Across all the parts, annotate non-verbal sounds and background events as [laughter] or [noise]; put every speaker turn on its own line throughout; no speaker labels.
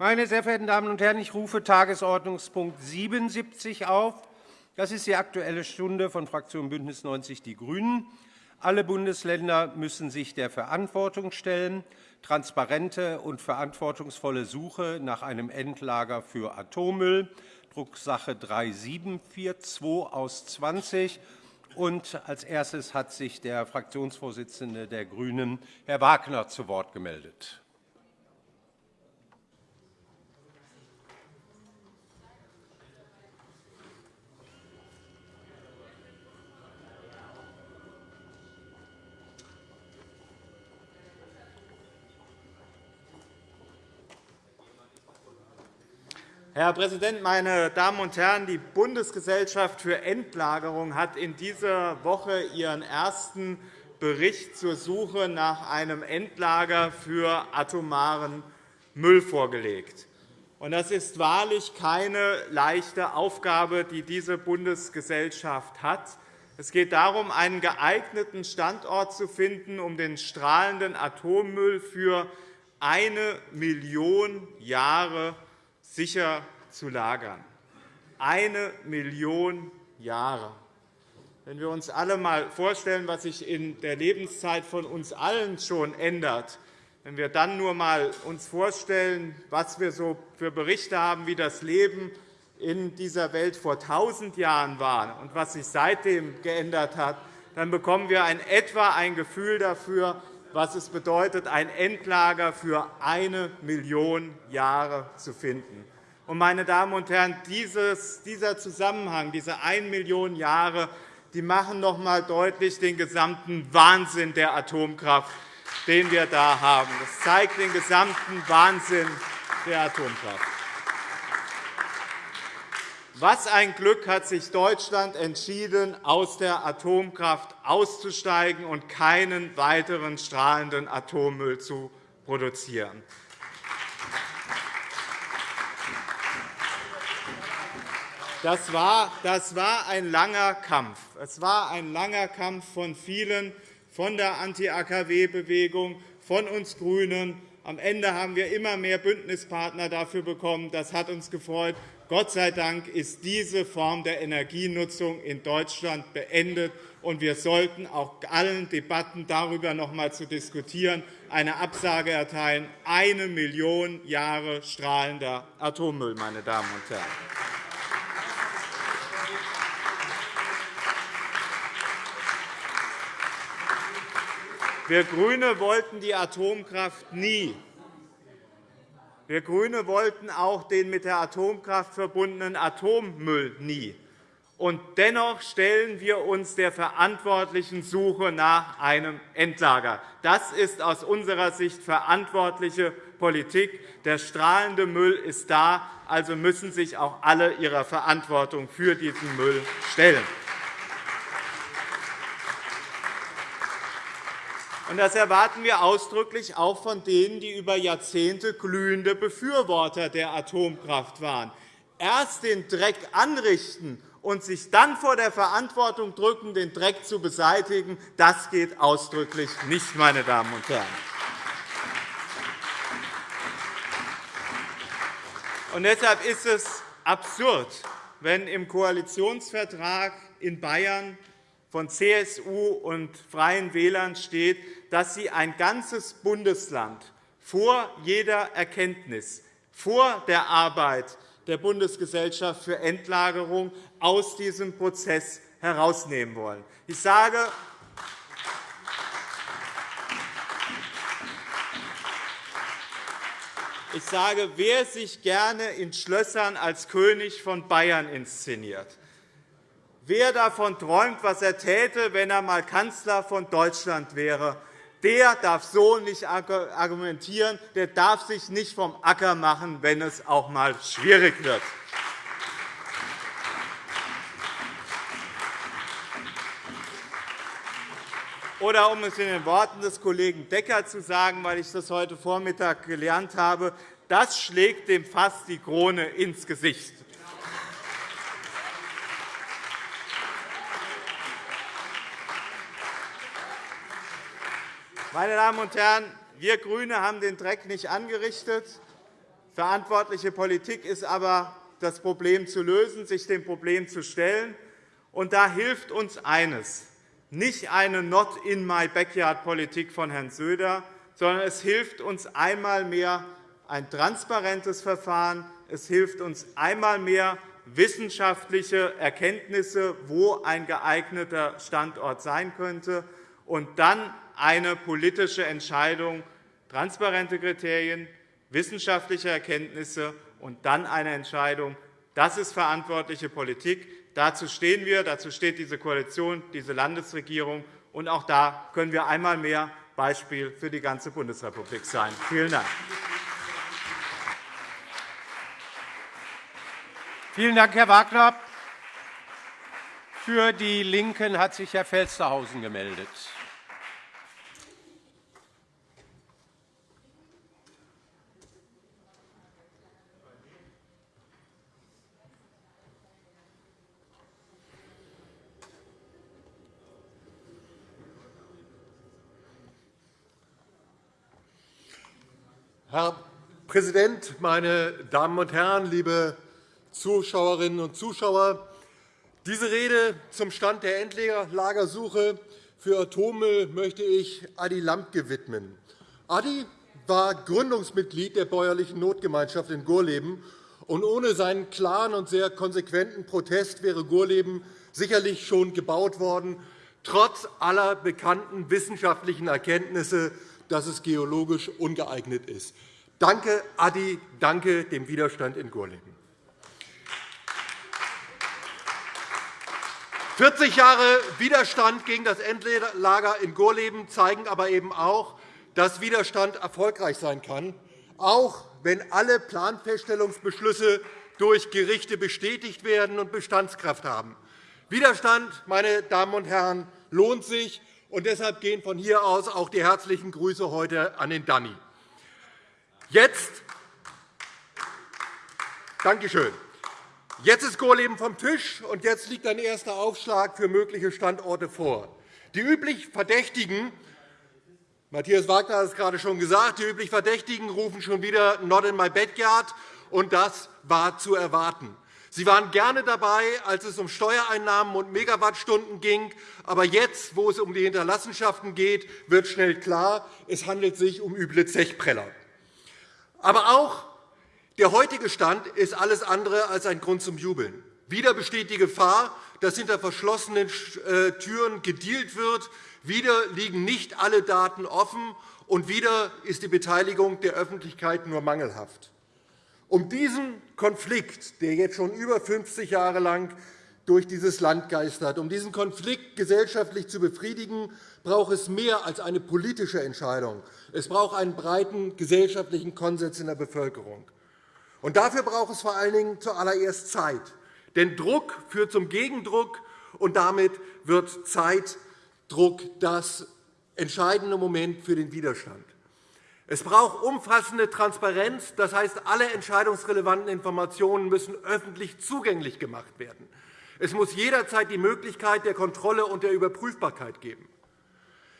Meine sehr verehrten Damen und Herren, ich rufe Tagesordnungspunkt 77 auf. Das ist die Aktuelle Stunde von Fraktion BÜNDNIS 90 die GRÜNEN. Alle Bundesländer müssen sich der Verantwortung stellen, transparente und verantwortungsvolle Suche nach einem Endlager für Atommüll, Drucksache 3742 aus 20. Und als erstes hat sich der Fraktionsvorsitzende der GRÜNEN, Herr Wagner, zu Wort gemeldet.
Herr Präsident, meine Damen und Herren! Die Bundesgesellschaft für Endlagerung hat in dieser Woche ihren ersten Bericht zur Suche nach einem Endlager für atomaren Müll vorgelegt. Das ist wahrlich keine leichte Aufgabe, die diese Bundesgesellschaft hat. Es geht darum, einen geeigneten Standort zu finden, um den strahlenden Atommüll für eine Million Jahre sicher zu lagern. Eine Million Jahre. Wenn wir uns alle einmal vorstellen, was sich in der Lebenszeit von uns allen schon ändert, wenn wir dann nur einmal uns vorstellen, was wir so für Berichte haben, wie das Leben in dieser Welt vor tausend Jahren war und was sich seitdem geändert hat, dann bekommen wir in etwa ein Gefühl dafür, was es bedeutet, ein Endlager für eine Million Jahre zu finden. Meine Damen und Herren, dieser Zusammenhang, diese 1 Million Jahre, die machen noch einmal deutlich den gesamten Wahnsinn der Atomkraft, den wir da haben. Das zeigt den gesamten Wahnsinn der Atomkraft. Was ein Glück hat sich Deutschland entschieden, aus der Atomkraft auszusteigen und keinen weiteren strahlenden Atommüll zu produzieren. Das war, das war ein langer Kampf. Es war ein langer Kampf von vielen, von der Anti-AKW-Bewegung, von uns GRÜNEN. Am Ende haben wir immer mehr Bündnispartner dafür bekommen. Das hat uns gefreut. Gott sei Dank ist diese Form der Energienutzung in Deutschland beendet. Und wir sollten auch allen Debatten darüber noch einmal zu diskutieren, eine Absage erteilen. Eine Million Jahre strahlender Atommüll, meine Damen und Herren. Wir GRÜNE wollten die Atomkraft nie. Wir GRÜNE wollten auch den mit der Atomkraft verbundenen Atommüll nie. Und dennoch stellen wir uns der verantwortlichen Suche nach einem Endlager. Das ist aus unserer Sicht verantwortliche Politik. Der strahlende Müll ist da, also müssen sich auch alle ihrer Verantwortung für diesen Müll stellen. Das erwarten wir ausdrücklich auch von denen, die über Jahrzehnte glühende Befürworter der Atomkraft waren. Erst den Dreck anrichten und sich dann vor der Verantwortung drücken, den Dreck zu beseitigen, das geht ausdrücklich nicht, meine Damen und Herren. Und deshalb ist es absurd, wenn im Koalitionsvertrag in Bayern von CSU und Freien Wählern steht, dass sie ein ganzes Bundesland vor jeder Erkenntnis, vor der Arbeit der Bundesgesellschaft für Endlagerung aus diesem Prozess herausnehmen wollen. Ich sage, ich sage, wer sich gerne in Schlössern als König von Bayern inszeniert, wer davon träumt, was er täte, wenn er einmal Kanzler von Deutschland wäre, der darf so nicht argumentieren, der darf sich nicht vom Acker machen, wenn es auch einmal schwierig wird. Oder um es in den Worten des Kollegen Decker zu sagen, weil ich das heute Vormittag gelernt habe, das schlägt dem Fass die Krone ins Gesicht. Meine Damen und Herren, wir GRÜNE haben den Dreck nicht angerichtet. Verantwortliche Politik ist aber, das Problem zu lösen, sich dem Problem zu stellen. Und da hilft uns eines, nicht eine Not-in-my-backyard-Politik von Herrn Söder, sondern es hilft uns einmal mehr ein transparentes Verfahren. Es hilft uns einmal mehr wissenschaftliche Erkenntnisse, wo ein geeigneter Standort sein könnte, und dann eine politische Entscheidung, transparente Kriterien, wissenschaftliche Erkenntnisse und dann eine Entscheidung. Das ist verantwortliche Politik. Dazu stehen wir, dazu steht diese Koalition, diese Landesregierung. Und auch da können wir einmal mehr Beispiel für die ganze Bundesrepublik sein. Vielen Dank.
Vielen Dank, Herr Wagner. Für die LINKEN hat sich Herr Felstehausen gemeldet.
Herr Präsident, meine Damen und Herren, liebe Zuschauerinnen und Zuschauer! Diese Rede zum Stand der Endlagersuche für Atommüll möchte ich Adi Lampke widmen. Adi war Gründungsmitglied der bäuerlichen Notgemeinschaft in Gorleben. Und ohne seinen klaren und sehr konsequenten Protest wäre Gorleben sicherlich schon gebaut worden, trotz aller bekannten wissenschaftlichen Erkenntnisse dass es geologisch ungeeignet ist. Danke, Adi, danke dem Widerstand in Gorleben. 40 Jahre Widerstand gegen das Endlager in Gorleben zeigen aber eben auch, dass Widerstand erfolgreich sein kann, auch wenn alle Planfeststellungsbeschlüsse durch Gerichte bestätigt werden und Bestandskraft haben. Widerstand, meine Damen und Herren, lohnt sich, und deshalb gehen von hier aus auch die herzlichen Grüße heute an den Danny. Jetzt, Dankeschön. Jetzt ist Gorleben vom Tisch, und jetzt liegt ein erster Aufschlag für mögliche Standorte vor. Die üblich Verdächtigen Matthias Wagner hat es gerade schon gesagt. Die üblich Verdächtigen rufen schon wieder Not in my backyard, und das war zu erwarten. Sie waren gerne dabei, als es um Steuereinnahmen und Megawattstunden ging. Aber jetzt, wo es um die Hinterlassenschaften geht, wird schnell klar, es handelt sich um üble Zechpreller. Aber auch der heutige Stand ist alles andere als ein Grund zum Jubeln. Wieder besteht die Gefahr, dass hinter verschlossenen äh, Türen gedealt wird. Wieder liegen nicht alle Daten offen, und wieder ist die Beteiligung der Öffentlichkeit nur mangelhaft. Um diesen Konflikt, der jetzt schon über 50 Jahre lang durch dieses Land geistert, um diesen Konflikt gesellschaftlich zu befriedigen, braucht es mehr als eine politische Entscheidung. Es braucht einen breiten gesellschaftlichen Konsens in der Bevölkerung. Und dafür braucht es vor allen Dingen zuallererst Zeit. Denn Druck führt zum Gegendruck, und damit wird Zeitdruck das entscheidende Moment für den Widerstand. Es braucht umfassende Transparenz. Das heißt, alle entscheidungsrelevanten Informationen müssen öffentlich zugänglich gemacht werden. Es muss jederzeit die Möglichkeit der Kontrolle und der Überprüfbarkeit geben.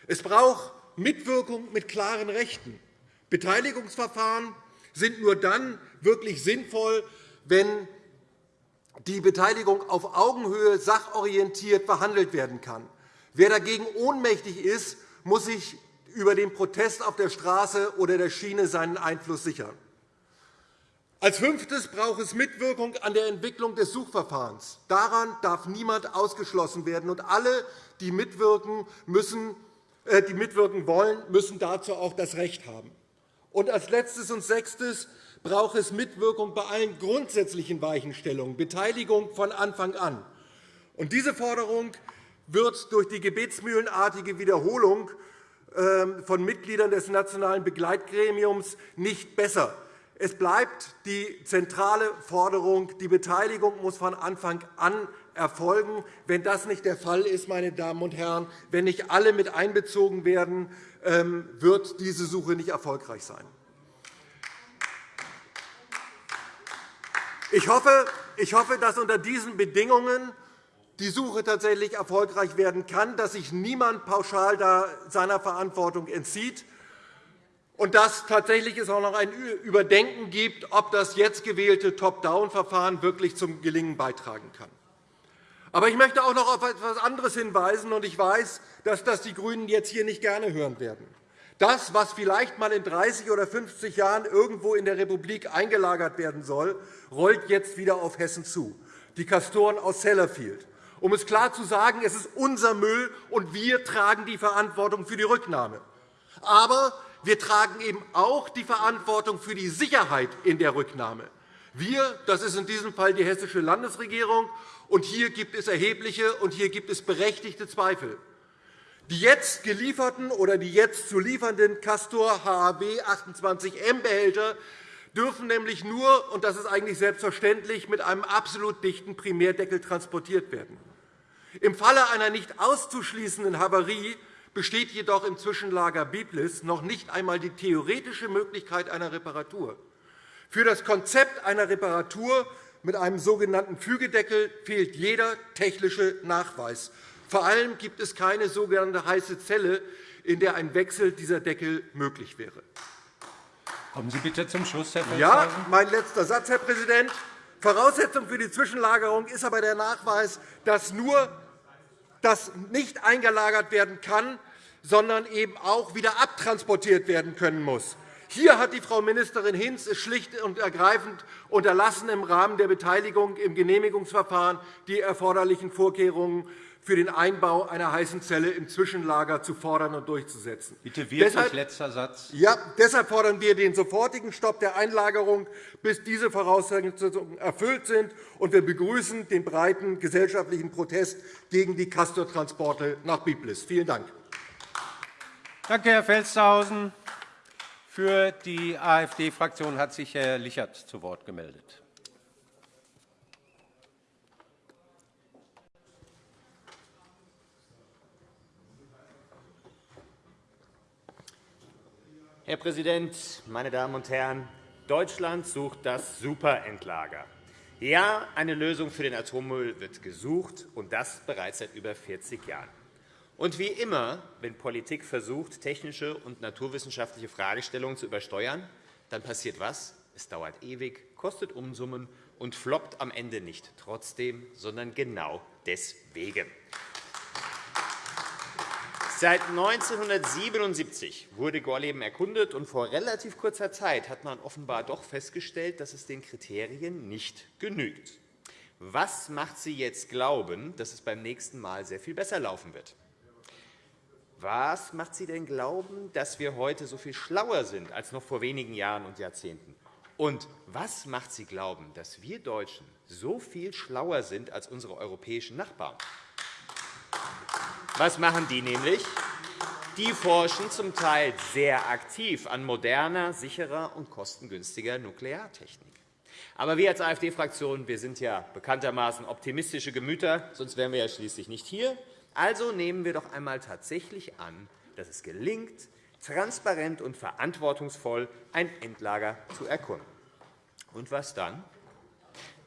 Es braucht Mitwirkung mit klaren Rechten. Beteiligungsverfahren sind nur dann wirklich sinnvoll, wenn die Beteiligung auf Augenhöhe sachorientiert behandelt werden kann. Wer dagegen ohnmächtig ist, muss sich über den Protest auf der Straße oder der Schiene seinen Einfluss sichern. Als Fünftes braucht es Mitwirkung an der Entwicklung des Suchverfahrens. Daran darf niemand ausgeschlossen werden. Und alle, die mitwirken, müssen, äh, die mitwirken wollen, müssen dazu auch das Recht haben. Und als Letztes und Sechstes braucht es Mitwirkung bei allen grundsätzlichen Weichenstellungen, Beteiligung von Anfang an. Und diese Forderung wird durch die gebetsmühlenartige Wiederholung von Mitgliedern des Nationalen Begleitgremiums nicht besser. Es bleibt die zentrale Forderung, die Beteiligung muss von Anfang an erfolgen. Wenn das nicht der Fall ist, meine Damen und Herren, wenn nicht alle mit einbezogen werden, ähm, wird diese Suche nicht erfolgreich sein. Ich hoffe, dass unter diesen Bedingungen die Suche tatsächlich erfolgreich werden kann, dass sich niemand pauschal seiner Verantwortung entzieht. und dass tatsächlich es auch noch ein Überdenken gibt, ob das jetzt gewählte Top-Down-Verfahren wirklich zum Gelingen beitragen kann. Aber ich möchte auch noch auf etwas anderes hinweisen, und ich weiß, dass das die GRÜNEN jetzt hier nicht gerne hören werden. Das, was vielleicht einmal in 30 oder 50 Jahren irgendwo in der Republik eingelagert werden soll, rollt jetzt wieder auf Hessen zu, die Castoren aus Sellafield. Um es klar zu sagen, es ist unser Müll, und wir tragen die Verantwortung für die Rücknahme. Aber wir tragen eben auch die Verantwortung für die Sicherheit in der Rücknahme. Wir, das ist in diesem Fall die Hessische Landesregierung, und hier gibt es erhebliche und hier gibt es berechtigte Zweifel. Die jetzt gelieferten oder die jetzt zu liefernden Castor HAB 28M-Behälter dürfen nämlich nur, und das ist eigentlich selbstverständlich, mit einem absolut dichten Primärdeckel transportiert werden. Im Falle einer nicht auszuschließenden Havarie besteht jedoch im Zwischenlager Biblis noch nicht einmal die theoretische Möglichkeit einer Reparatur. Für das Konzept einer Reparatur mit einem sogenannten Fügedeckel fehlt jeder technische Nachweis. Vor allem gibt es keine sogenannte heiße Zelle, in der ein Wechsel dieser Deckel möglich wäre.
Kommen Sie bitte zum Schluss, Herr.
Ja, mein letzter Satz, Herr Präsident. Voraussetzung für die Zwischenlagerung ist aber der Nachweis, dass nur das nicht eingelagert werden kann, sondern eben auch wieder abtransportiert werden können muss. Hier hat die Frau Ministerin Hinz schlicht und ergreifend unterlassen, im Rahmen der Beteiligung im Genehmigungsverfahren die erforderlichen Vorkehrungen für den Einbau einer heißen Zelle im Zwischenlager zu fordern und durchzusetzen.
Bitte wirklich deshalb, letzter Satz.
Ja, deshalb fordern wir den sofortigen Stopp der Einlagerung, bis diese Voraussetzungen erfüllt sind. Und wir begrüßen den breiten gesellschaftlichen Protest gegen die Castor-Transporte nach Biblis. Vielen Dank.
Danke, Herr Felstehausen. Für die AfD-Fraktion hat sich Herr Lichert zu Wort gemeldet.
Herr Präsident, meine Damen und Herren! Deutschland sucht das Superendlager. Ja, eine Lösung für den Atommüll wird gesucht, und das bereits seit über 40 Jahren. Und wie immer, wenn Politik versucht, technische und naturwissenschaftliche Fragestellungen zu übersteuern, dann passiert was? Es dauert ewig, kostet Umsummen und floppt am Ende nicht trotzdem, sondern genau deswegen. Seit 1977 wurde Gorleben erkundet, und vor relativ kurzer Zeit hat man offenbar doch festgestellt, dass es den Kriterien nicht genügt. Was macht Sie jetzt glauben, dass es beim nächsten Mal sehr viel besser laufen wird? Was macht Sie denn glauben, dass wir heute so viel schlauer sind als noch vor wenigen Jahren und Jahrzehnten? Und was macht Sie glauben, dass wir Deutschen so viel schlauer sind als unsere europäischen Nachbarn? Was machen die nämlich? Die forschen zum Teil sehr aktiv an moderner, sicherer und kostengünstiger Nukleartechnik. Aber wir als AfD-Fraktion sind ja bekanntermaßen optimistische Gemüter, sonst wären wir ja schließlich nicht hier. Also nehmen wir doch einmal tatsächlich an, dass es gelingt, transparent und verantwortungsvoll ein Endlager zu erkunden. Und was dann?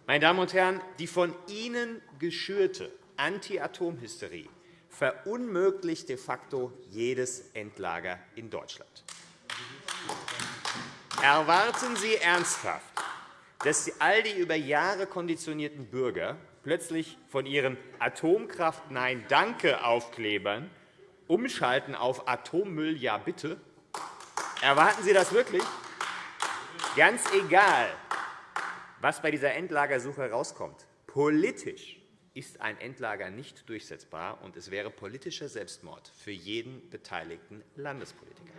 Meine Damen und Herren, die von Ihnen geschürte Anti-Atom-Hysterie verunmöglicht de facto jedes Endlager in Deutschland. Erwarten Sie ernsthaft, dass all die über Jahre konditionierten Bürger plötzlich von ihren Atomkraft-Nein-Danke-Aufklebern umschalten auf Atommüll ja bitte? Erwarten Sie das wirklich? Ganz egal, was bei dieser Endlagersuche herauskommt, politisch ist ein Endlager nicht durchsetzbar, und es wäre politischer Selbstmord für jeden beteiligten Landespolitiker.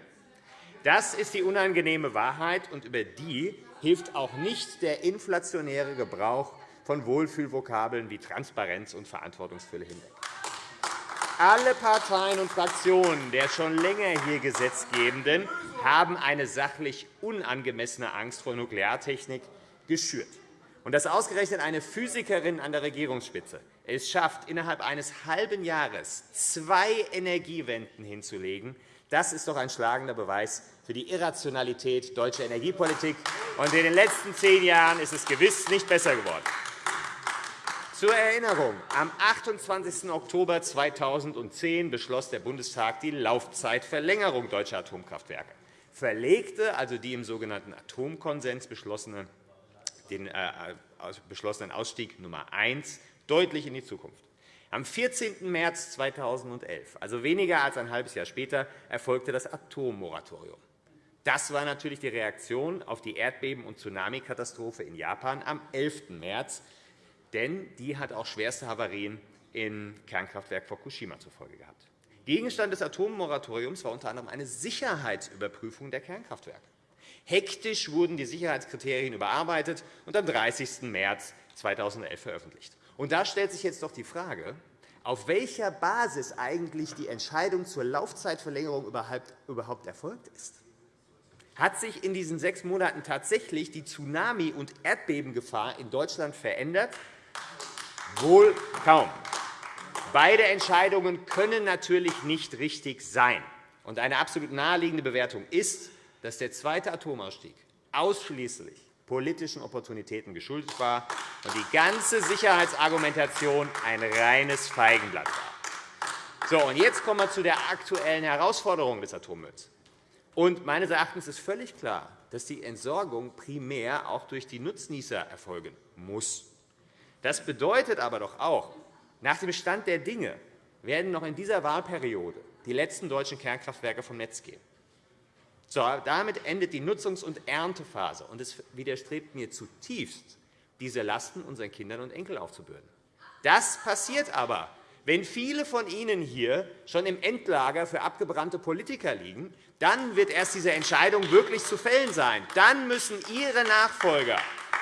Das ist die unangenehme Wahrheit, und über die hilft auch nicht der inflationäre Gebrauch von Wohlfühlvokabeln wie Transparenz und Verantwortungsfülle hinweg. Alle Parteien und Fraktionen der schon länger hier Gesetzgebenden haben eine sachlich unangemessene Angst vor Nukleartechnik geschürt. Und dass ausgerechnet eine Physikerin an der Regierungsspitze es schafft, innerhalb eines halben Jahres zwei Energiewenden hinzulegen, das ist doch ein schlagender Beweis für die Irrationalität deutscher Energiepolitik. Und in den letzten zehn Jahren ist es gewiss nicht besser geworden. Zur Erinnerung. Am 28. Oktober 2010 beschloss der Bundestag die Laufzeitverlängerung deutscher Atomkraftwerke. verlegte also die im sogenannten Atomkonsens beschlossene, den äh, beschlossenen Ausstieg Nummer 1 deutlich in die Zukunft. Am 14. März 2011, also weniger als ein halbes Jahr später, erfolgte das Atommoratorium. Das war natürlich die Reaktion auf die Erdbeben- und Tsunamikatastrophe in Japan am 11. März, denn die hat auch schwerste Havarien im Kernkraftwerk Fukushima zur Folge gehabt. Gegenstand des Atommoratoriums war unter anderem eine Sicherheitsüberprüfung der Kernkraftwerke. Hektisch wurden die Sicherheitskriterien überarbeitet und am 30. März 2011 veröffentlicht. Und da stellt sich jetzt doch die Frage, auf welcher Basis eigentlich die Entscheidung zur Laufzeitverlängerung überhaupt erfolgt ist. Hat sich in diesen sechs Monaten tatsächlich die Tsunami- und Erdbebengefahr in Deutschland verändert? Wohl kaum. Beide Entscheidungen können natürlich nicht richtig sein. eine absolut naheliegende Bewertung ist, dass der zweite Atomausstieg ausschließlich politischen Opportunitäten geschuldet war und die ganze Sicherheitsargumentation ein reines Feigenblatt war. So, und jetzt kommen wir zu der aktuellen Herausforderung des Atommülls. Und meines Erachtens ist völlig klar, dass die Entsorgung primär auch durch die Nutznießer erfolgen muss. Das bedeutet aber doch auch, nach dem Stand der Dinge werden noch in dieser Wahlperiode die letzten deutschen Kernkraftwerke vom Netz gehen. So, damit endet die Nutzungs- und Erntephase. Und es widerstrebt mir zutiefst, diese Lasten unseren Kindern und Enkeln aufzubürden. Das passiert aber, wenn viele von Ihnen hier schon im Endlager für abgebrannte Politiker liegen, dann wird erst diese Entscheidung wirklich zu fällen sein. Dann müssen Ihre Nachfolger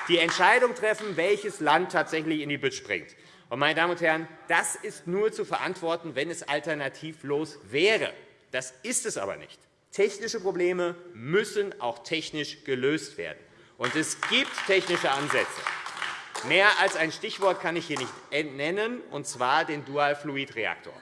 die Entscheidung treffen, welches Land tatsächlich in die Bütt springt. Meine Damen und Herren, das ist nur zu verantworten, wenn es alternativlos wäre. Das ist es aber nicht. Technische Probleme müssen auch technisch gelöst werden. Und es gibt technische Ansätze. Mehr als ein Stichwort kann ich hier nicht nennen, und zwar den Dual-Fluid-Reaktor.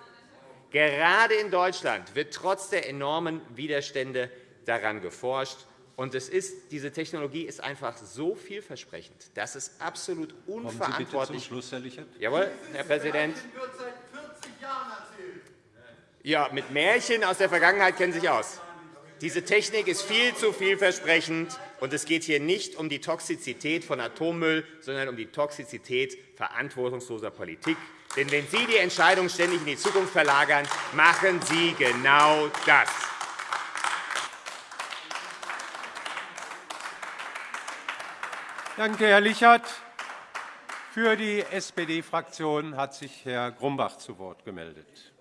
Gerade in Deutschland wird trotz der enormen Widerstände daran geforscht. Und es ist, diese Technologie ist einfach so vielversprechend, dass es absolut unverantwortlich
Kommen Sie bitte zum Schluss, Herr Lichert.
Jawohl, Herr Präsident. Ja, mit Märchen aus der Vergangenheit kennen Sie sich aus. Diese Technik ist viel zu vielversprechend, und es geht hier nicht um die Toxizität von Atommüll, sondern um die Toxizität verantwortungsloser Politik. Denn wenn Sie die Entscheidung ständig in die Zukunft verlagern, machen Sie genau das.
Danke, Herr Lichert. Für die SPD-Fraktion hat sich Herr Grumbach zu Wort gemeldet.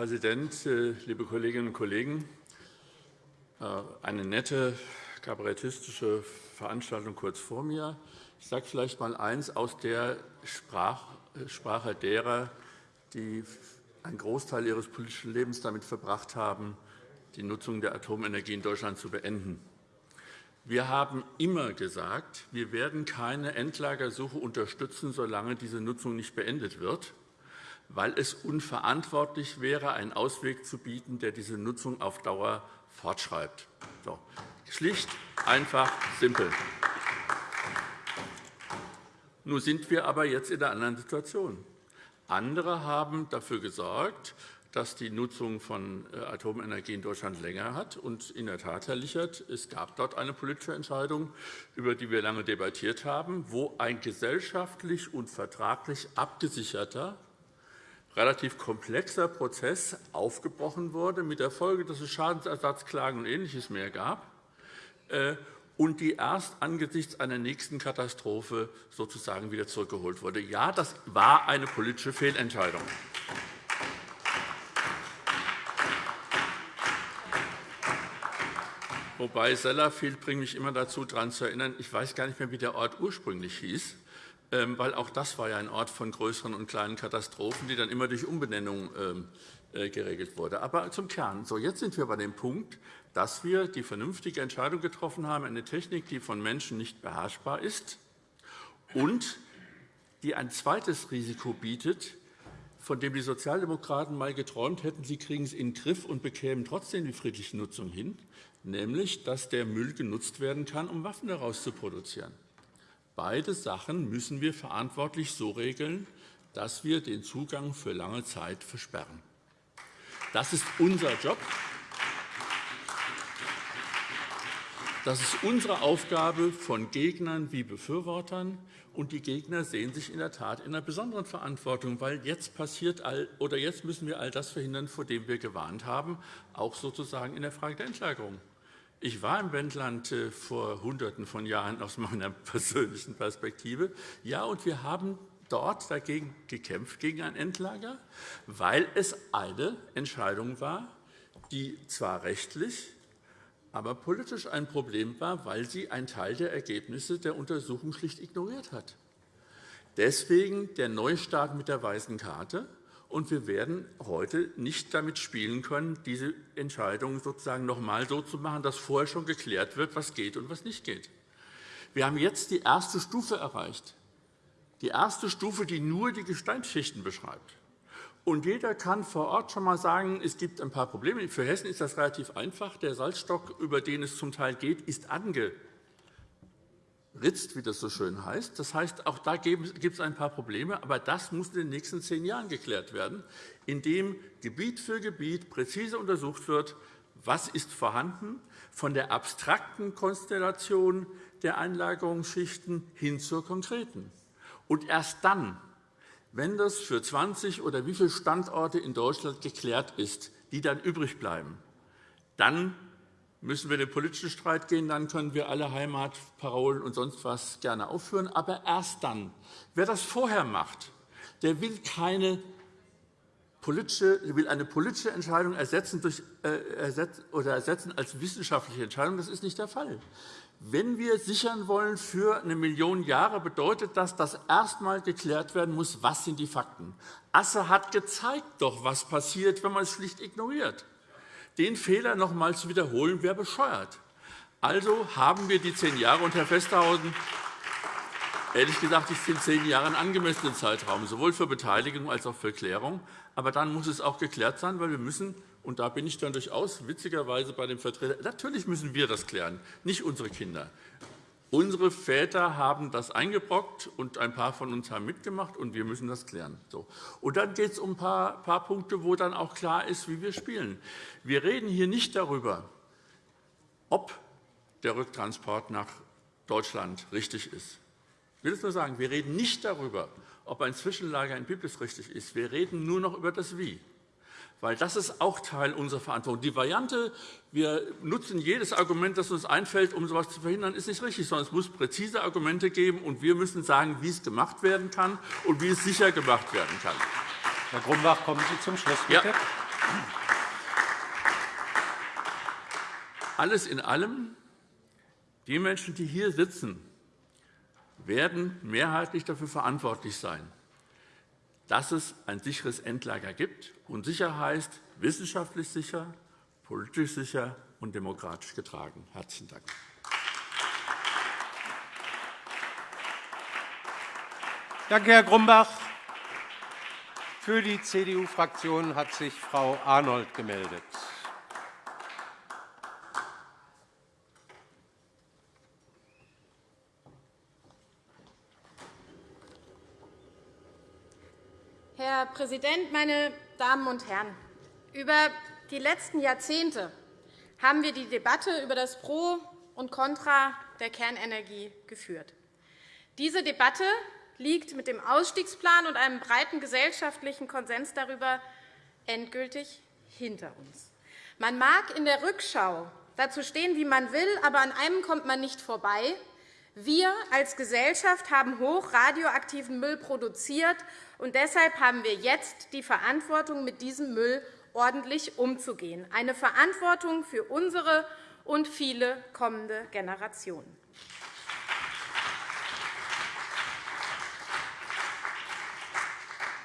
Präsident, äh, liebe Kolleginnen und Kollegen! Äh, eine nette kabarettistische Veranstaltung kurz vor mir. Ich sage vielleicht einmal eines aus der Sprache derer, die einen Großteil ihres politischen Lebens damit verbracht haben, die Nutzung der Atomenergie in Deutschland zu beenden. Wir haben immer gesagt, wir werden keine Endlagersuche unterstützen, solange diese Nutzung nicht beendet wird weil es unverantwortlich wäre, einen Ausweg zu bieten, der diese Nutzung auf Dauer fortschreibt. So. Schlicht, einfach, simpel. Nun sind wir aber jetzt in einer anderen Situation. Andere haben dafür gesorgt, dass die Nutzung von äh, Atomenergie in Deutschland länger hat. Und in der Tat, Herr Lichert, es gab dort eine politische Entscheidung, über die wir lange debattiert haben, wo ein gesellschaftlich und vertraglich abgesicherter relativ komplexer Prozess aufgebrochen wurde, mit der Folge, dass es Schadensersatzklagen und Ähnliches mehr gab, äh, und die erst angesichts einer nächsten Katastrophe sozusagen wieder zurückgeholt wurde. Ja, das war eine politische Fehlentscheidung. Wobei Sellafield bringt mich immer dazu, daran zu erinnern, ich weiß gar nicht mehr, wie der Ort ursprünglich hieß. Ähm, weil auch das war ja ein Ort von größeren und kleinen Katastrophen, die dann immer durch Umbenennung ähm, äh, geregelt wurde. Aber zum Kern. So, jetzt sind wir bei dem Punkt, dass wir die vernünftige Entscheidung getroffen haben, eine Technik, die von Menschen nicht beherrschbar ist und die ein zweites Risiko bietet, von dem die Sozialdemokraten einmal geträumt hätten, sie kriegen es in den Griff und bekämen trotzdem die friedliche Nutzung hin, nämlich dass der Müll genutzt werden kann, um Waffen daraus zu produzieren. Beide Sachen müssen wir verantwortlich so regeln, dass wir den Zugang für lange Zeit versperren. Das ist unser Job. Das ist unsere Aufgabe von Gegnern wie Befürwortern. Und die Gegner sehen sich in der Tat in einer besonderen Verantwortung, weil jetzt passiert all, oder jetzt müssen wir all das verhindern, vor dem wir gewarnt haben, auch sozusagen in der Frage der Endlagerung. Ich war im Wendland äh, vor Hunderten von Jahren aus meiner [laughs] persönlichen Perspektive. Ja, und wir haben dort dagegen gekämpft, gegen ein Endlager, weil es eine Entscheidung war, die zwar rechtlich, aber politisch ein Problem war, weil sie einen Teil der Ergebnisse der Untersuchung schlicht ignoriert hat. Deswegen der Neustart mit der weißen Karte. Und wir werden heute nicht damit spielen können, diese Entscheidung sozusagen noch einmal so zu machen, dass vorher schon geklärt wird, was geht und was nicht geht. Wir haben jetzt die erste Stufe erreicht. Die erste Stufe, die nur die Gesteinsschichten beschreibt. Und jeder kann vor Ort schon einmal sagen, es gibt ein paar Probleme. Für Hessen ist das relativ einfach. Der Salzstock, über den es zum Teil geht, ist angeritzt, wie das so schön heißt. Das heißt, auch da gibt es ein paar Probleme. Aber das muss in den nächsten zehn Jahren geklärt werden, indem Gebiet für Gebiet präzise untersucht wird, was ist vorhanden, von der abstrakten Konstellation der Einlagerungsschichten hin zur konkreten. Und erst dann wenn das für 20 oder wie viele Standorte in Deutschland geklärt ist, die dann übrig bleiben, dann müssen wir den politischen Streit gehen, dann können wir alle Heimatparolen und sonst was gerne aufführen. Aber erst dann. Wer das vorher macht, der will keine politische, will eine politische Entscheidung ersetzen, durch, äh, ersetzen, oder ersetzen als wissenschaftliche Entscheidung. Das ist nicht der Fall. Wenn wir sichern wollen für eine Million Jahre, bedeutet das, dass erst einmal geklärt werden muss, was sind die Fakten. Asse hat gezeigt doch, was passiert, wenn man es schlicht ignoriert. Den Fehler noch einmal zu wiederholen, wäre bescheuert. Also haben wir die zehn Jahre. Und, Herr Festerhausen, ehrlich gesagt, ich finde zehn Jahre einen angemessenen Zeitraum, sowohl für Beteiligung als auch für Klärung. Aber dann muss es auch geklärt sein, weil wir müssen und da bin ich dann durchaus witzigerweise bei dem Vertreter. Natürlich müssen wir das klären, nicht unsere Kinder. Unsere Väter haben das eingebrockt, und ein paar von uns haben mitgemacht, und wir müssen das klären. So. Und dann geht es um ein paar, paar Punkte, wo dann auch klar ist, wie wir spielen. Wir reden hier nicht darüber, ob der Rücktransport nach Deutschland richtig ist. Ich will es nur sagen, wir reden nicht darüber, ob ein Zwischenlager in Biblis richtig ist. Wir reden nur noch über das Wie weil das ist auch Teil unserer Verantwortung. Die Variante, wir nutzen jedes Argument, das uns einfällt, um so etwas zu verhindern, ist nicht richtig, sondern es muss präzise Argumente geben, und wir müssen sagen, wie es gemacht werden kann und wie es sicher gemacht werden kann.
Herr Grumbach, kommen Sie zum Schluss, bitte. Ja.
Alles in allem, die Menschen, die hier sitzen, werden mehrheitlich dafür verantwortlich sein, dass es ein sicheres Endlager gibt. Und sicher heißt wissenschaftlich sicher, politisch sicher und demokratisch getragen. – Herzlichen Dank.
Danke, Herr Grumbach. Für die CDU-Fraktion hat sich Frau Arnold gemeldet.
Herr Präsident, meine Damen und Herren! Über die letzten Jahrzehnte haben wir die Debatte über das Pro und Contra der Kernenergie geführt. Diese Debatte liegt mit dem Ausstiegsplan und einem breiten gesellschaftlichen Konsens darüber endgültig hinter uns. Man mag in der Rückschau dazu stehen, wie man will, aber an einem kommt man nicht vorbei. Wir als Gesellschaft haben hochradioaktiven Müll produziert und deshalb haben wir jetzt die Verantwortung, mit diesem Müll ordentlich umzugehen, eine Verantwortung für unsere und viele kommende Generationen.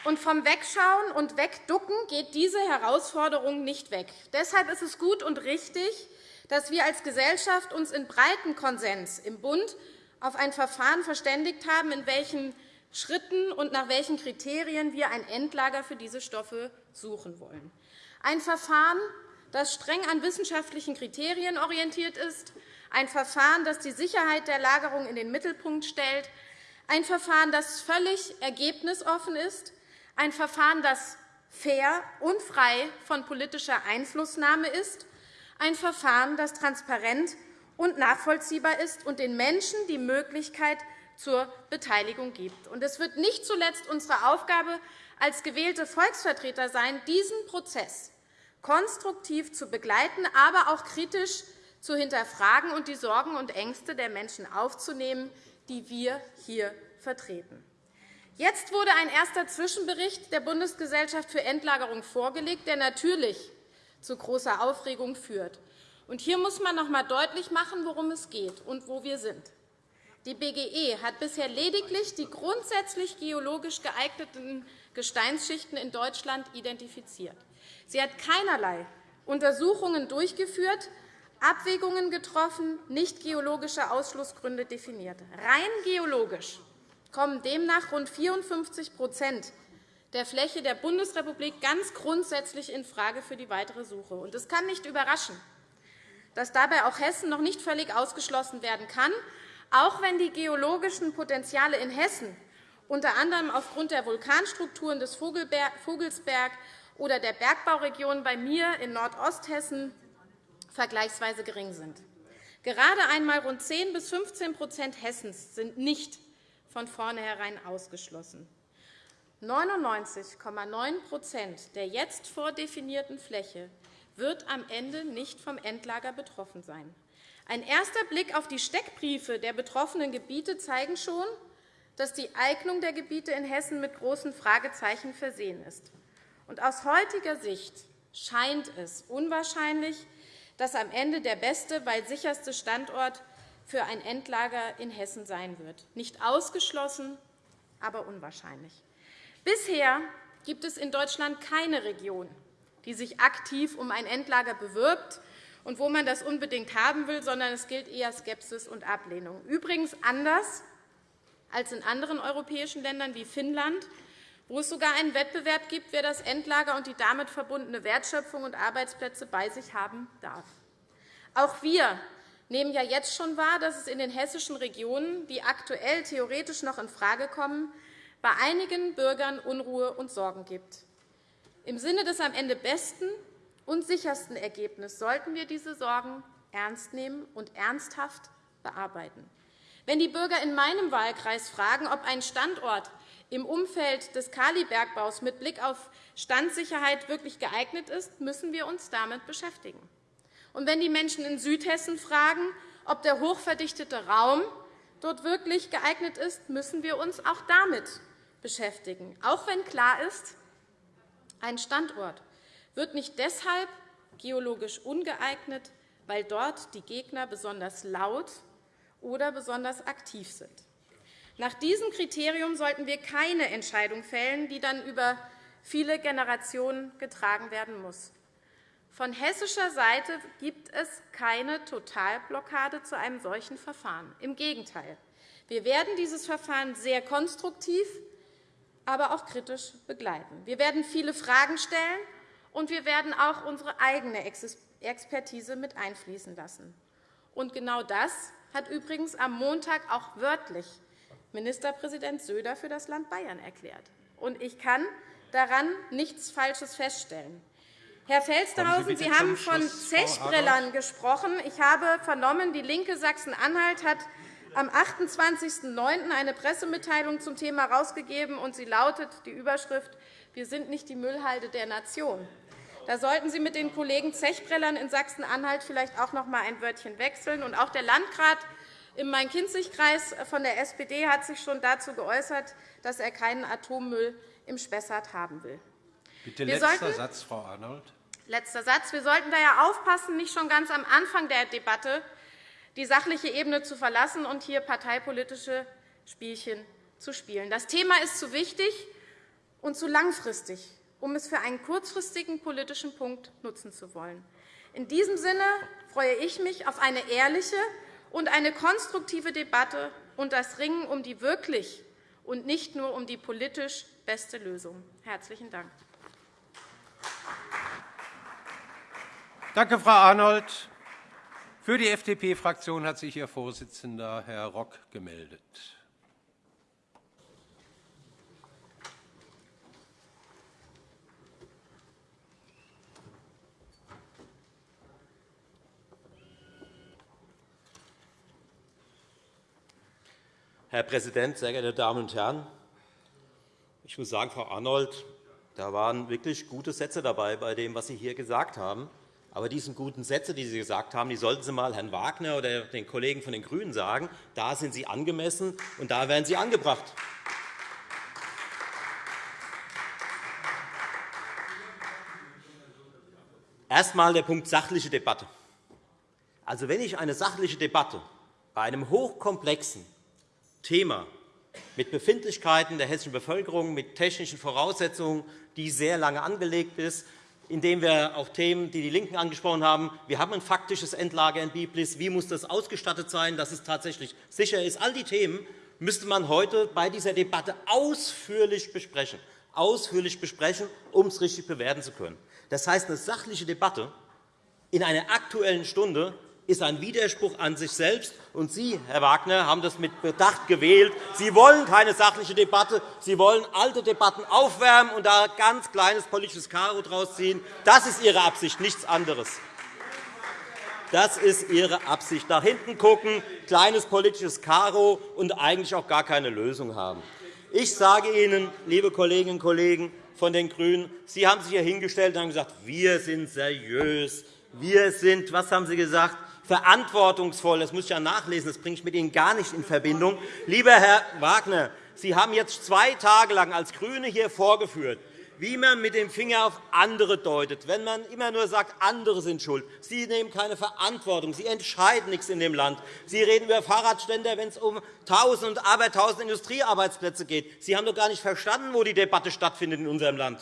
Und vom Wegschauen und Wegducken geht diese Herausforderung nicht weg. Deshalb ist es gut und richtig, dass wir als Gesellschaft uns in breiten Konsens im Bund auf ein Verfahren verständigt haben, in welchem Schritten und nach welchen Kriterien wir ein Endlager für diese Stoffe suchen wollen. Ein Verfahren, das streng an wissenschaftlichen Kriterien orientiert ist, ein Verfahren, das die Sicherheit der Lagerung in den Mittelpunkt stellt, ein Verfahren, das völlig ergebnisoffen ist, ein Verfahren, das fair und frei von politischer Einflussnahme ist, ein Verfahren, das transparent und nachvollziehbar ist und den Menschen die Möglichkeit zur Beteiligung gibt. Es wird nicht zuletzt unsere Aufgabe als gewählte Volksvertreter sein, diesen Prozess konstruktiv zu begleiten, aber auch kritisch zu hinterfragen und die Sorgen und Ängste der Menschen aufzunehmen, die wir hier vertreten. Jetzt wurde ein erster Zwischenbericht der Bundesgesellschaft für Endlagerung vorgelegt, der natürlich zu großer Aufregung führt. Hier muss man noch einmal deutlich machen, worum es geht und wo wir sind. Die BGE hat bisher lediglich die grundsätzlich geologisch geeigneten Gesteinsschichten in Deutschland identifiziert. Sie hat keinerlei Untersuchungen durchgeführt, Abwägungen getroffen, nicht geologische Ausschlussgründe definiert. Rein geologisch kommen demnach rund 54% der Fläche der Bundesrepublik ganz grundsätzlich infrage für die weitere Suche. Es kann nicht überraschen, dass dabei auch Hessen noch nicht völlig ausgeschlossen werden kann, auch wenn die geologischen Potenziale in Hessen unter anderem aufgrund der Vulkanstrukturen des Vogelsberg oder der Bergbauregion bei mir in Nordosthessen vergleichsweise gering sind. Gerade einmal rund 10 bis 15% Hessens sind nicht von vornherein ausgeschlossen. 99,9% der jetzt vordefinierten Fläche wird am Ende nicht vom Endlager betroffen sein. Ein erster Blick auf die Steckbriefe der betroffenen Gebiete zeigen schon, dass die Eignung der Gebiete in Hessen mit großen Fragezeichen versehen ist. aus heutiger Sicht scheint es unwahrscheinlich, dass am Ende der beste, weil sicherste Standort für ein Endlager in Hessen sein wird. Nicht ausgeschlossen, aber unwahrscheinlich. Bisher gibt es in Deutschland keine Region, die sich aktiv um ein Endlager bewirbt und wo man das unbedingt haben will, sondern es gilt eher Skepsis und Ablehnung. Übrigens anders als in anderen europäischen Ländern wie Finnland, wo es sogar einen Wettbewerb gibt, wer das Endlager und die damit verbundene Wertschöpfung und Arbeitsplätze bei sich haben darf. Auch wir nehmen ja jetzt schon wahr, dass es in den hessischen Regionen, die aktuell theoretisch noch infrage kommen, bei einigen Bürgern Unruhe und Sorgen gibt. Im Sinne des am Ende besten und sichersten Ergebnisses sollten wir diese Sorgen ernst nehmen und ernsthaft bearbeiten. Wenn die Bürger in meinem Wahlkreis fragen, ob ein Standort im Umfeld des Kalibergbaus mit Blick auf Standsicherheit wirklich geeignet ist, müssen wir uns damit beschäftigen. Und wenn die Menschen in Südhessen fragen, ob der hochverdichtete Raum dort wirklich geeignet ist, müssen wir uns auch damit beschäftigen, auch wenn klar ist, ein Standort wird nicht deshalb geologisch ungeeignet, weil dort die Gegner besonders laut oder besonders aktiv sind. Nach diesem Kriterium sollten wir keine Entscheidung fällen, die dann über viele Generationen getragen werden muss. Von hessischer Seite gibt es keine Totalblockade zu einem solchen Verfahren. Im Gegenteil. Wir werden dieses Verfahren sehr konstruktiv, aber auch kritisch begleiten. Wir werden viele Fragen stellen, und wir werden auch unsere eigene Expertise mit einfließen lassen. Und genau das hat übrigens am Montag auch wörtlich Ministerpräsident Söder für das Land Bayern erklärt. Und ich kann daran nichts Falsches feststellen. Herr Felstehausen, Sie, haben von Zechbrellern gesprochen. Ich habe vernommen, DIE LINKE Sachsen-Anhalt hat am 28.09. eine Pressemitteilung zum Thema herausgegeben, und sie lautet die Überschrift Wir sind nicht die Müllhalde der Nation. Da sollten Sie mit den Kollegen Zechbrellern in Sachsen-Anhalt vielleicht auch noch einmal ein Wörtchen wechseln. Und auch der Landrat im Main-Kinzig-Kreis von der SPD hat sich schon dazu geäußert, dass er keinen Atommüll im Spessart haben will.
Bitte letzter Satz, Frau Arnold.
Letzter Satz. Wir sollten daher aufpassen, nicht schon ganz am Anfang der Debatte die sachliche Ebene zu verlassen und hier parteipolitische Spielchen zu spielen. Das Thema ist zu wichtig und zu langfristig, um es für einen kurzfristigen politischen Punkt nutzen zu wollen. In diesem Sinne freue ich mich auf eine ehrliche und eine konstruktive Debatte und das Ringen um die wirklich und nicht nur um die politisch beste Lösung. – Herzlichen Dank.
Danke, Frau Arnold. Für die FDP-Fraktion hat sich Ihr Vorsitzender, Herr Rock, gemeldet.
Herr Präsident, sehr geehrte Damen und Herren! Ich muss sagen, Frau Arnold, da waren wirklich gute Sätze dabei bei dem, was Sie hier gesagt haben. Aber diese guten Sätze, die Sie gesagt haben, die sollten Sie einmal Herrn Wagner oder den Kollegen von den GRÜNEN sagen. Da sind sie angemessen, und da werden sie angebracht. Erst einmal der Punkt sachliche Debatte. Also, wenn ich eine sachliche Debatte bei einem hochkomplexen Thema mit Befindlichkeiten der hessischen Bevölkerung, mit technischen Voraussetzungen, die sehr lange angelegt ist, indem wir auch Themen, die die LINKEN angesprochen haben, wir haben ein faktisches Endlager in Biblis, wie muss das ausgestattet sein, dass es tatsächlich sicher ist. All die Themen müsste man heute bei dieser Debatte ausführlich besprechen, ausführlich besprechen um es richtig bewerten zu können. Das heißt, eine sachliche Debatte in einer Aktuellen Stunde ist ein Widerspruch an sich selbst. Und Sie, Herr Wagner, haben das mit Bedacht gewählt. Sie wollen keine sachliche Debatte. Sie wollen alte Debatten aufwärmen und da ein ganz kleines politisches Karo draus ziehen. Das ist Ihre Absicht, nichts anderes. Das ist Ihre Absicht. Nach hinten gucken, kleines politisches Karo und eigentlich auch gar keine Lösung haben. Ich sage Ihnen, liebe Kolleginnen und Kollegen von den GRÜNEN, Sie haben sich hier hingestellt und haben gesagt, wir sind seriös, wir sind, was haben Sie gesagt? Verantwortungsvoll, das muss ich ja nachlesen, das bringe ich mit Ihnen gar nicht in Verbindung. Lieber Herr Wagner, Sie haben jetzt zwei Tage lang als GRÜNE hier vorgeführt, wie man mit dem Finger auf andere deutet, wenn man immer nur sagt, andere sind schuld. Sie nehmen keine Verantwortung. Sie entscheiden nichts in dem Land. Sie reden über Fahrradständer, wenn es um Tausend und Abertausend Industriearbeitsplätze geht. Sie haben doch gar nicht verstanden, wo die Debatte stattfindet in unserem Land.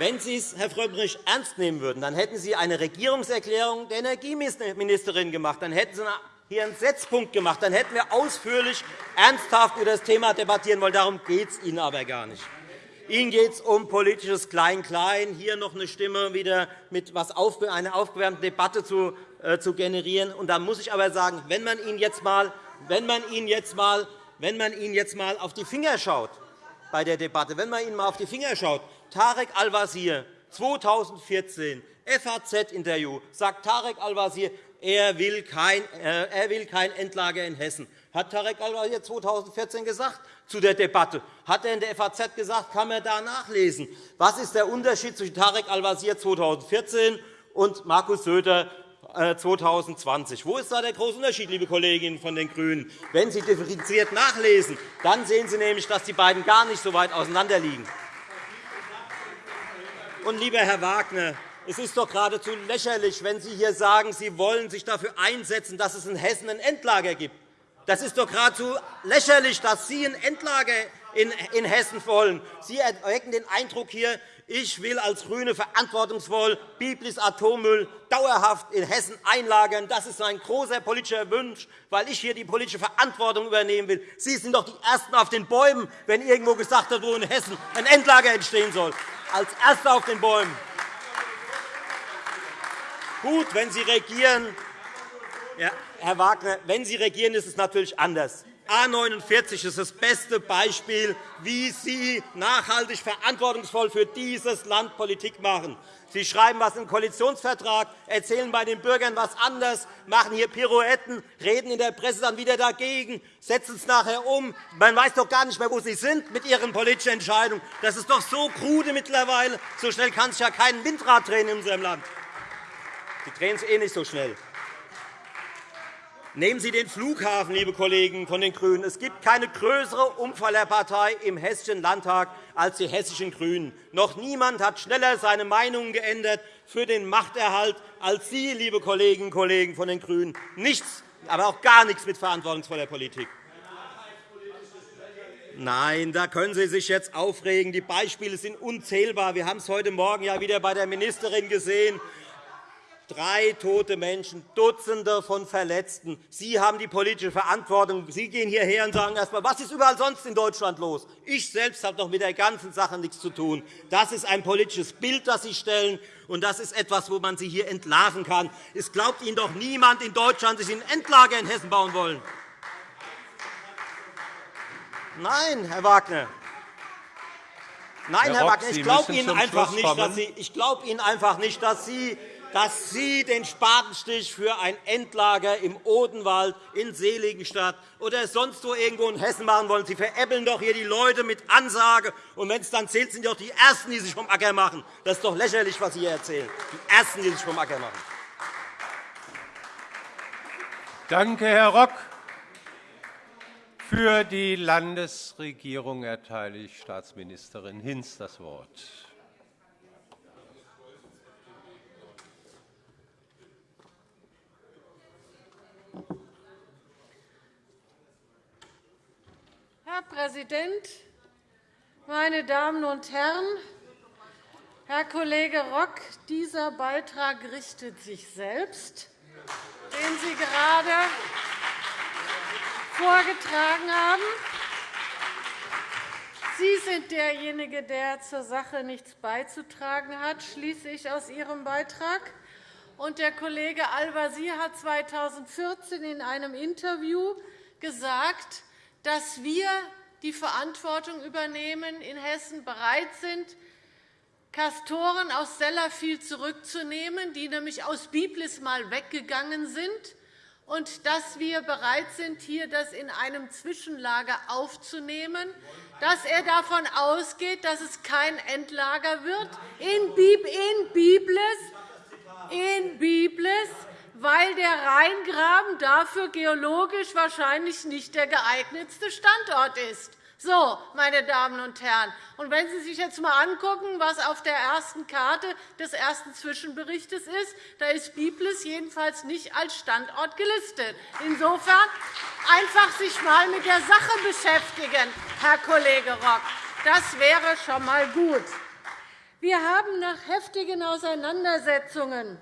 Wenn Sie es, Herr Frömmrich, ernst nehmen würden, dann hätten Sie eine Regierungserklärung der Energieministerin gemacht. Dann hätten Sie hier einen Setzpunkt gemacht. Dann hätten wir ausführlich, ernsthaft über das Thema debattieren wollen. Darum geht es Ihnen aber gar nicht. Ihnen geht es um politisches Klein-Klein, hier noch eine Stimme wieder mit was eine aufgewärmte Debatte zu, äh, zu generieren. Und da muss ich aber sagen, wenn man Ihnen jetzt mal, wenn man Ihnen jetzt mal, wenn man Ihnen jetzt mal auf die Finger schaut bei der Debatte, wenn man Ihnen mal auf die Finger schaut, Tarek Al-Wazir, 2014, FAZ-Interview, sagt Tarek Al-Wazir, er will, kein, äh, er will kein Endlager in Hessen. Hat Tarek Al-Wazir 2014 gesagt zu der Debatte. Hat er in der FAZ gesagt, kann man da nachlesen. Was ist der Unterschied zwischen Tarek Al-Wazir 2014 und Markus Söder 2020. Äh, Wo ist da der große Unterschied, liebe Kolleginnen von den GRÜNEN? Wenn Sie differenziert nachlesen, dann sehen Sie nämlich, dass die beiden gar nicht so weit auseinanderliegen. Und, lieber Herr Wagner, es ist doch geradezu lächerlich, wenn Sie hier sagen, Sie wollen sich dafür einsetzen, dass es in Hessen ein Endlager gibt. Das ist doch geradezu lächerlich, dass Sie ein Endlager in Hessen wollen. Sie erwecken den Eindruck hier, ich will als GRÜNE verantwortungsvoll Biblis Atommüll dauerhaft in Hessen einlagern. Das ist ein großer politischer Wunsch, weil ich hier die politische Verantwortung übernehmen will. Sie sind doch die Ersten auf den Bäumen, wenn irgendwo gesagt wird, wo in Hessen ein Endlager entstehen soll als Erster auf den Bäumen. Gut, wenn Sie regieren, ja, Herr Wagner, wenn Sie regieren, ist es natürlich anders. A 49 ist das beste Beispiel, wie Sie nachhaltig verantwortungsvoll für dieses Land Politik machen. Sie schreiben etwas den Koalitionsvertrag, erzählen bei den Bürgern etwas anderes, machen hier Pirouetten, reden in der Presse dann wieder dagegen, setzen es nachher um. Man weiß doch gar nicht mehr, wo Sie sind mit Ihren politischen Entscheidungen. Das ist doch so krude mittlerweile. So schnell kann sich ja kein Windrad drehen in unserem Land. Sie drehen es eh nicht so schnell. Nehmen Sie den Flughafen, liebe Kollegen von den GRÜNEN. Es gibt keine größere Umfallerpartei im Hessischen Landtag als die Hessischen GRÜNEN. Noch niemand hat schneller seine Meinung geändert für den Machterhalt als Sie, liebe Kolleginnen und Kollegen von den GRÜNEN. Nichts, aber auch gar nichts mit verantwortungsvoller Politik. Nein, da können Sie sich jetzt aufregen. Die Beispiele sind unzählbar. Wir haben es heute Morgen ja wieder bei der Ministerin gesehen. Drei tote Menschen, Dutzende von Verletzten. Sie haben die politische Verantwortung. Sie gehen hierher und sagen erst einmal, was ist überall sonst in Deutschland los? Ich selbst habe doch mit der ganzen Sache nichts zu tun. Das ist ein politisches Bild, das Sie stellen, und das ist etwas, wo man Sie hier entlarven kann. Es glaubt Ihnen doch niemand in Deutschland, dass Sie ein Endlager in Hessen bauen wollen. Nein, Herr Wagner. Nein, Herr, Herr Wagner, ich glaube Ihnen, einfach nicht, dass Sie, ich glaube Ihnen einfach nicht, dass Sie dass Sie den Spatenstich für ein Endlager im Odenwald, in Seligenstadt oder sonst wo irgendwo in Hessen machen wollen. Sie veräppeln doch hier die Leute mit Ansage. Und wenn es dann zählt, sind doch die Ersten, die sich vom Acker machen. Das ist doch lächerlich, was Sie hier erzählen. Die Ersten, die sich vom Acker machen.
Danke, Herr Rock. Für die Landesregierung erteile ich Staatsministerin Hinz das Wort.
Herr Präsident, meine Damen und Herren! Herr Kollege Rock, dieser Beitrag richtet sich selbst, den Sie gerade vorgetragen haben. Sie sind derjenige, der zur Sache nichts beizutragen hat, schließe ich aus Ihrem Beitrag. Und der Kollege Al-Wazir hat 2014 in einem Interview gesagt, dass wir die Verantwortung übernehmen, in Hessen bereit sind, Kastoren aus Sellafield zurückzunehmen, die nämlich aus Biblis mal weggegangen sind, und dass wir bereit sind, hier das in einem Zwischenlager aufzunehmen, dass er davon ausgeht, dass es kein Endlager wird. In Biblis, in Biblis weil der Rheingraben dafür geologisch wahrscheinlich nicht der geeignetste Standort ist. So, meine Damen und Herren, und wenn Sie sich jetzt einmal anschauen, was auf der ersten Karte des ersten Zwischenberichts ist, da ist Biblis jedenfalls nicht als Standort gelistet. Insofern einfach sich einmal mit der Sache beschäftigen, Herr Kollege Rock. Das wäre schon einmal gut. Wir haben nach heftigen Auseinandersetzungen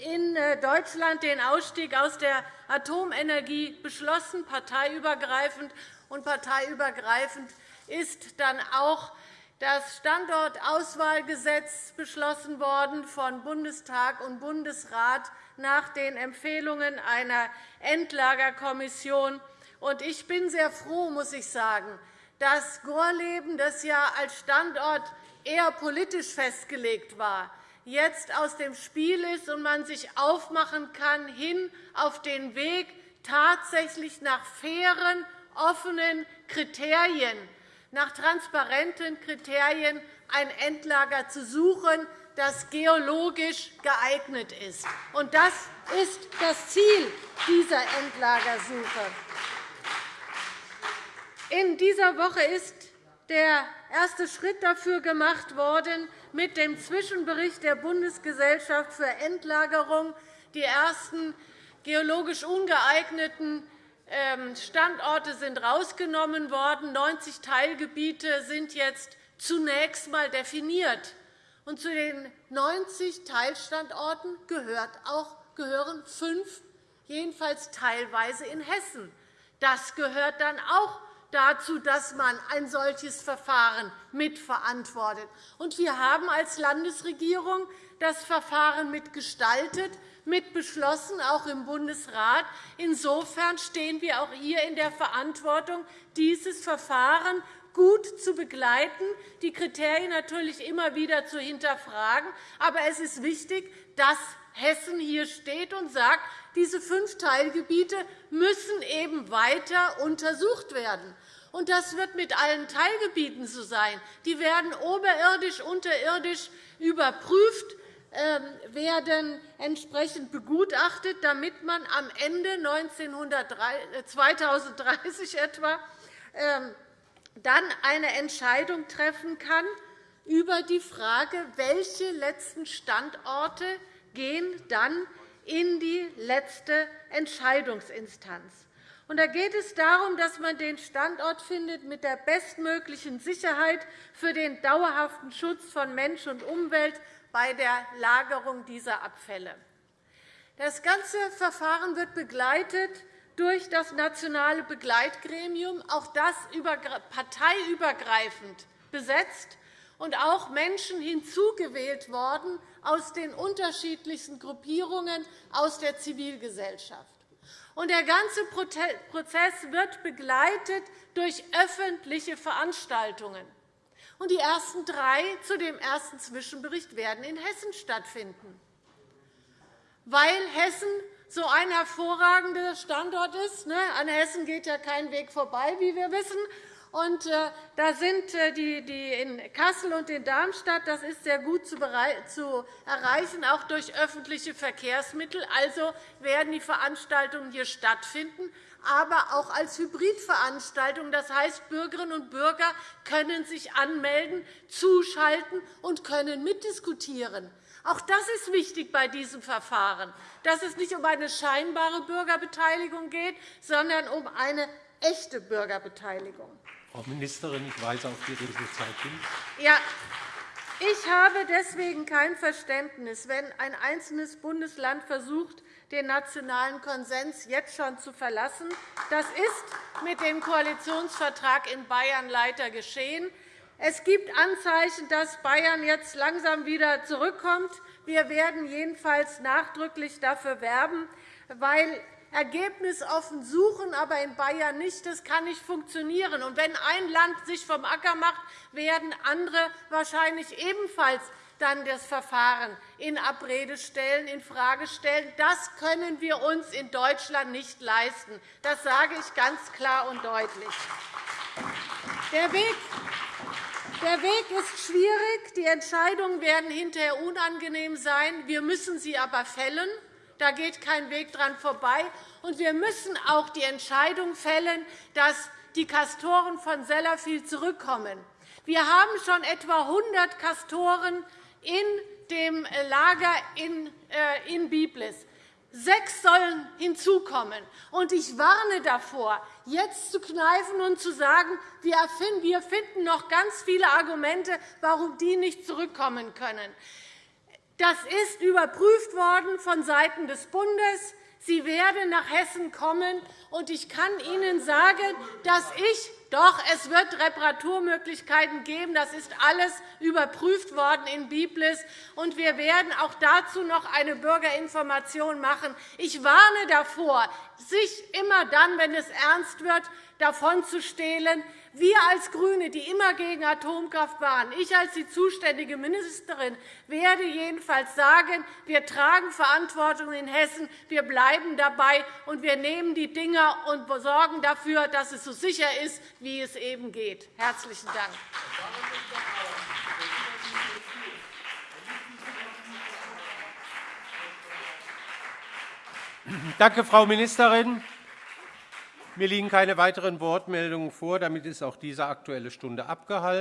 in äh, Deutschland den Ausstieg aus der Atomenergie beschlossen, parteiübergreifend. Und parteiübergreifend ist dann auch das Standortauswahlgesetz beschlossen worden von Bundestag und Bundesrat nach den Empfehlungen einer Endlagerkommission. Ich bin sehr froh, muss ich sagen, dass Gorleben, das ja als Standort eher politisch festgelegt war, jetzt aus dem Spiel ist und man sich aufmachen kann hin auf den Weg tatsächlich nach fairen, offenen Kriterien, nach transparenten Kriterien ein Endlager zu suchen, das geologisch geeignet ist. Das ist das Ziel dieser Endlagersuche. In dieser Woche ist der erste Schritt dafür gemacht worden mit dem Zwischenbericht der Bundesgesellschaft für Endlagerung. Die ersten geologisch ungeeigneten ähm, Standorte sind herausgenommen worden. 90 Teilgebiete sind jetzt zunächst einmal definiert. Und zu den 90 Teilstandorten gehören fünf, jedenfalls teilweise in Hessen. Das gehört dann auch dazu, dass man ein solches Verfahren mitverantwortet. wir haben als Landesregierung das Verfahren mitgestaltet, mitbeschlossen, auch im Bundesrat. Insofern stehen wir auch hier in der Verantwortung, dieses Verfahren gut zu begleiten, die Kriterien natürlich immer wieder zu hinterfragen. Aber es ist wichtig, dass Hessen hier steht und sagt, diese fünf Teilgebiete müssen eben weiter untersucht werden. Und das wird mit allen Teilgebieten so sein. Die werden oberirdisch, unterirdisch überprüft, ähm, werden entsprechend begutachtet, damit man am Ende 2030 etwa ähm, dann eine Entscheidung treffen kann über die Frage, welche letzten Standorte gehen dann in die letzte Entscheidungsinstanz. Da geht es darum, dass man den Standort findet mit der bestmöglichen Sicherheit für den dauerhaften Schutz von Mensch und Umwelt bei der Lagerung dieser Abfälle. Das ganze Verfahren wird begleitet durch das nationale Begleitgremium, auch das parteiübergreifend besetzt und auch Menschen hinzugewählt worden aus den unterschiedlichsten Gruppierungen aus der Zivilgesellschaft. Der ganze Prozess wird begleitet durch öffentliche Veranstaltungen. Die ersten drei zu dem ersten Zwischenbericht werden in Hessen stattfinden. Weil Hessen so ein hervorragender Standort ist. Ne? An Hessen geht ja kein Weg vorbei, wie wir wissen. Und, äh, da sind äh, die, die in Kassel und in Darmstadt. Das ist sehr gut zu, zu erreichen, auch durch öffentliche Verkehrsmittel. Also werden die Veranstaltungen hier stattfinden, aber auch als Hybridveranstaltung. Das heißt, Bürgerinnen und Bürger können sich anmelden, zuschalten und können mitdiskutieren. Auch das ist wichtig bei diesem Verfahren, dass es nicht um eine scheinbare Bürgerbeteiligung geht, sondern um eine echte Bürgerbeteiligung.
Frau Ministerin, ich weise auf die Redezeit hin.
Ja, ich habe deswegen kein Verständnis, wenn ein einzelnes Bundesland versucht, den nationalen Konsens jetzt schon zu verlassen. Das ist mit dem Koalitionsvertrag in Bayern leider geschehen. Es gibt Anzeichen, dass Bayern jetzt langsam wieder zurückkommt. Wir werden jedenfalls nachdrücklich dafür werben, weil ergebnisoffen suchen, aber in Bayern nicht. Das kann nicht funktionieren. Und wenn ein Land sich vom Acker macht, werden andere wahrscheinlich ebenfalls dann das Verfahren in Abrede stellen, in Frage stellen. Das können wir uns in Deutschland nicht leisten. Das sage ich ganz klar und deutlich. Der Weg der Weg ist schwierig. Die Entscheidungen werden hinterher unangenehm sein. Wir müssen sie aber fällen. Da geht kein Weg dran vorbei. Und wir müssen auch die Entscheidung fällen, dass die Kastoren von Sellafield zurückkommen. Wir haben schon etwa 100 Kastoren in dem Lager äh, in Biblis. Sechs sollen hinzukommen. Und ich warne davor, jetzt zu kneifen und zu sagen, wir finden noch ganz viele Argumente, warum die nicht zurückkommen können. Das ist überprüft worden vonseiten des Bundes. Sie werden nach Hessen kommen. Und ich kann Ihnen sagen, dass ich doch, es wird Reparaturmöglichkeiten geben. Das ist alles überprüft worden in Biblis. Und wir werden auch dazu noch eine Bürgerinformation machen. Ich warne davor, sich immer dann, wenn es ernst wird, davon zu stehlen. Wir als GRÜNE, die immer gegen Atomkraft waren, ich als die zuständige Ministerin, werde jedenfalls sagen, wir tragen Verantwortung in Hessen, wir bleiben dabei, und wir nehmen die Dinge und sorgen dafür, dass es so sicher ist, wie es eben geht. – Herzlichen Dank.
Danke, Frau Ministerin. Mir liegen keine weiteren Wortmeldungen vor. Damit ist auch diese Aktuelle Stunde abgehalten.